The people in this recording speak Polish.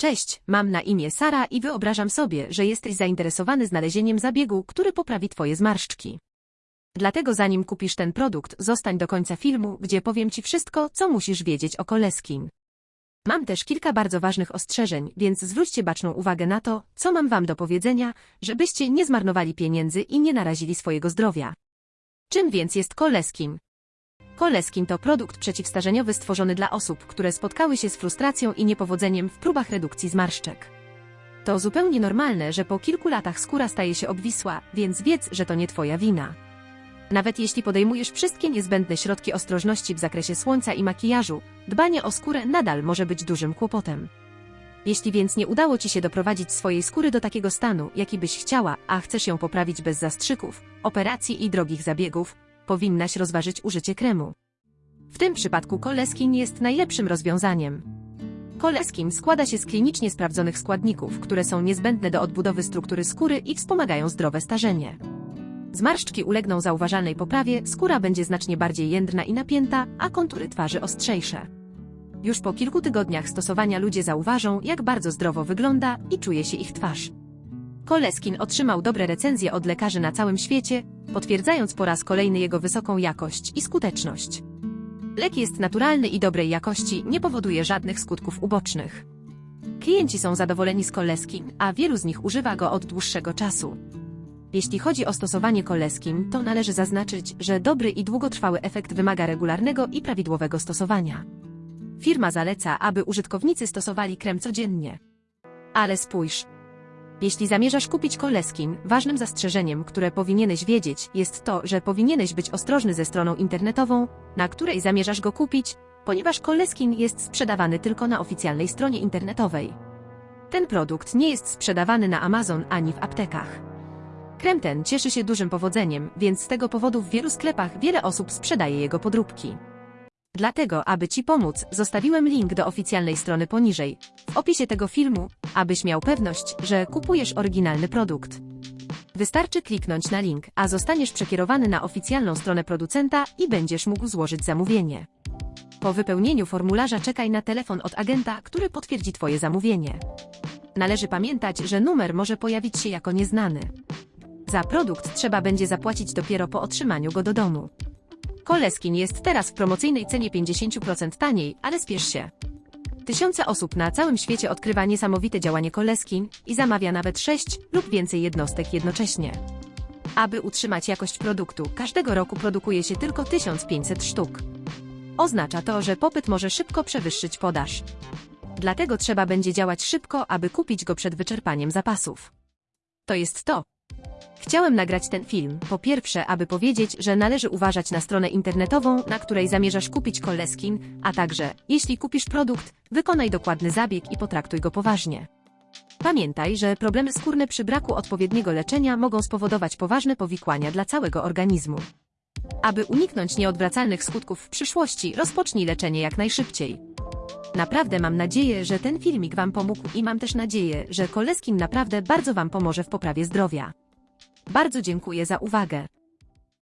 Cześć, mam na imię Sara i wyobrażam sobie, że jesteś zainteresowany znalezieniem zabiegu, który poprawi Twoje zmarszczki. Dlatego zanim kupisz ten produkt, zostań do końca filmu, gdzie powiem Ci wszystko, co musisz wiedzieć o Koleskin. Mam też kilka bardzo ważnych ostrzeżeń, więc zwróćcie baczną uwagę na to, co mam Wam do powiedzenia, żebyście nie zmarnowali pieniędzy i nie narazili swojego zdrowia. Czym więc jest Koleskin? Koleskin to produkt przeciwstarzeniowy stworzony dla osób, które spotkały się z frustracją i niepowodzeniem w próbach redukcji zmarszczek. To zupełnie normalne, że po kilku latach skóra staje się obwisła, więc wiedz, że to nie Twoja wina. Nawet jeśli podejmujesz wszystkie niezbędne środki ostrożności w zakresie słońca i makijażu, dbanie o skórę nadal może być dużym kłopotem. Jeśli więc nie udało Ci się doprowadzić swojej skóry do takiego stanu, jaki byś chciała, a chcesz ją poprawić bez zastrzyków, operacji i drogich zabiegów, powinnaś rozważyć użycie kremu. W tym przypadku Koleskin jest najlepszym rozwiązaniem. Koleskin składa się z klinicznie sprawdzonych składników, które są niezbędne do odbudowy struktury skóry i wspomagają zdrowe starzenie. Zmarszczki ulegną zauważalnej poprawie, skóra będzie znacznie bardziej jędrna i napięta, a kontury twarzy ostrzejsze. Już po kilku tygodniach stosowania ludzie zauważą, jak bardzo zdrowo wygląda i czuje się ich twarz. Koleskin otrzymał dobre recenzje od lekarzy na całym świecie, potwierdzając po raz kolejny jego wysoką jakość i skuteczność. Lek jest naturalny i dobrej jakości, nie powoduje żadnych skutków ubocznych. Klienci są zadowoleni z Koleskin, a wielu z nich używa go od dłuższego czasu. Jeśli chodzi o stosowanie Koleskin, to należy zaznaczyć, że dobry i długotrwały efekt wymaga regularnego i prawidłowego stosowania. Firma zaleca, aby użytkownicy stosowali krem codziennie. Ale spójrz. Jeśli zamierzasz kupić Koleskin, ważnym zastrzeżeniem, które powinieneś wiedzieć, jest to, że powinieneś być ostrożny ze stroną internetową, na której zamierzasz go kupić, ponieważ Koleskin jest sprzedawany tylko na oficjalnej stronie internetowej. Ten produkt nie jest sprzedawany na Amazon ani w aptekach. Krem ten cieszy się dużym powodzeniem, więc z tego powodu w wielu sklepach wiele osób sprzedaje jego podróbki. Dlatego, aby Ci pomóc, zostawiłem link do oficjalnej strony poniżej, w opisie tego filmu, abyś miał pewność, że kupujesz oryginalny produkt. Wystarczy kliknąć na link, a zostaniesz przekierowany na oficjalną stronę producenta i będziesz mógł złożyć zamówienie. Po wypełnieniu formularza czekaj na telefon od agenta, który potwierdzi Twoje zamówienie. Należy pamiętać, że numer może pojawić się jako nieznany. Za produkt trzeba będzie zapłacić dopiero po otrzymaniu go do domu. Koleskin jest teraz w promocyjnej cenie 50% taniej, ale spiesz się. Tysiące osób na całym świecie odkrywa niesamowite działanie Koleskin i zamawia nawet 6 lub więcej jednostek jednocześnie. Aby utrzymać jakość produktu, każdego roku produkuje się tylko 1500 sztuk. Oznacza to, że popyt może szybko przewyższyć podaż. Dlatego trzeba będzie działać szybko, aby kupić go przed wyczerpaniem zapasów. To jest to, Chciałem nagrać ten film, po pierwsze, aby powiedzieć, że należy uważać na stronę internetową, na której zamierzasz kupić Koleskin, a także, jeśli kupisz produkt, wykonaj dokładny zabieg i potraktuj go poważnie. Pamiętaj, że problemy skórne przy braku odpowiedniego leczenia mogą spowodować poważne powikłania dla całego organizmu. Aby uniknąć nieodwracalnych skutków w przyszłości, rozpocznij leczenie jak najszybciej. Naprawdę mam nadzieję, że ten filmik Wam pomógł i mam też nadzieję, że Koleskin naprawdę bardzo Wam pomoże w poprawie zdrowia. Bardzo dziękuję za uwagę.